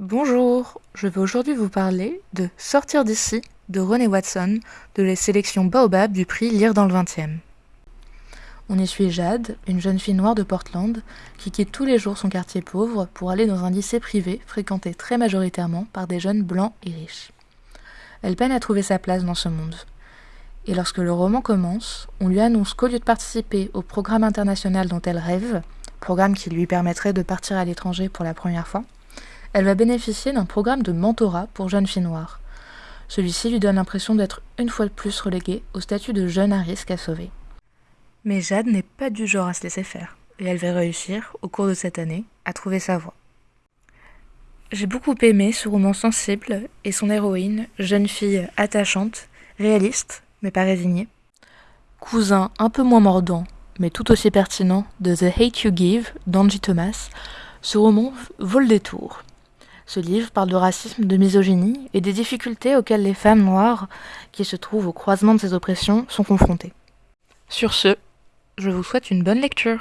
Bonjour, je vais aujourd'hui vous parler de Sortir d'ici de René Watson de la sélection Baobab du prix Lire dans le 20e. On y suit Jade, une jeune fille noire de Portland, qui quitte tous les jours son quartier pauvre pour aller dans un lycée privé fréquenté très majoritairement par des jeunes blancs et riches. Elle peine à trouver sa place dans ce monde. Et lorsque le roman commence, on lui annonce qu'au lieu de participer au programme international dont elle rêve, programme qui lui permettrait de partir à l'étranger pour la première fois, elle va bénéficier d'un programme de mentorat pour jeunes filles noires. Celui-ci lui donne l'impression d'être une fois de plus reléguée au statut de jeune à risque à sauver. Mais Jade n'est pas du genre à se laisser faire, et elle va réussir, au cours de cette année, à trouver sa voie. J'ai beaucoup aimé ce roman sensible et son héroïne, jeune fille attachante, réaliste, mais pas résignée. Cousin un peu moins mordant, mais tout aussi pertinent, de The Hate You Give d'Angie Thomas, ce roman vaut le détour. Ce livre parle de racisme, de misogynie et des difficultés auxquelles les femmes noires, qui se trouvent au croisement de ces oppressions, sont confrontées. Sur ce, je vous souhaite une bonne lecture.